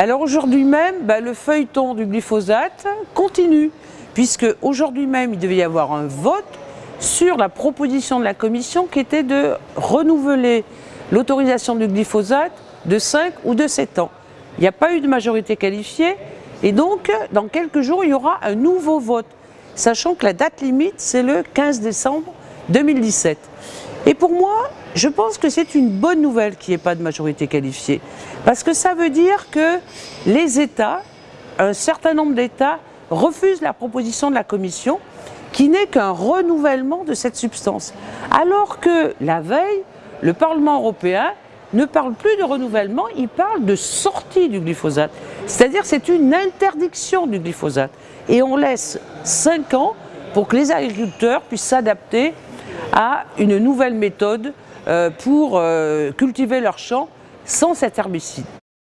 Alors aujourd'hui même, bah, le feuilleton du glyphosate continue, puisque aujourd'hui même, il devait y avoir un vote sur la proposition de la Commission qui était de renouveler l'autorisation du glyphosate de 5 ou de 7 ans. Il n'y a pas eu de majorité qualifiée et donc dans quelques jours il y aura un nouveau vote, sachant que la date limite c'est le 15 décembre 2017. Et pour moi, je pense que c'est une bonne nouvelle qu'il n'y ait pas de majorité qualifiée, parce que ça veut dire que les États, un certain nombre d'États, refusent la proposition de la Commission qui n'est qu'un renouvellement de cette substance. Alors que la veille, le Parlement européen ne parle plus de renouvellement, il parle de sortie du glyphosate. C'est-à-dire c'est une interdiction du glyphosate. Et on laisse 5 ans pour que les agriculteurs puissent s'adapter à une nouvelle méthode euh, pour euh, cultiver leurs champs sans cet herbicide.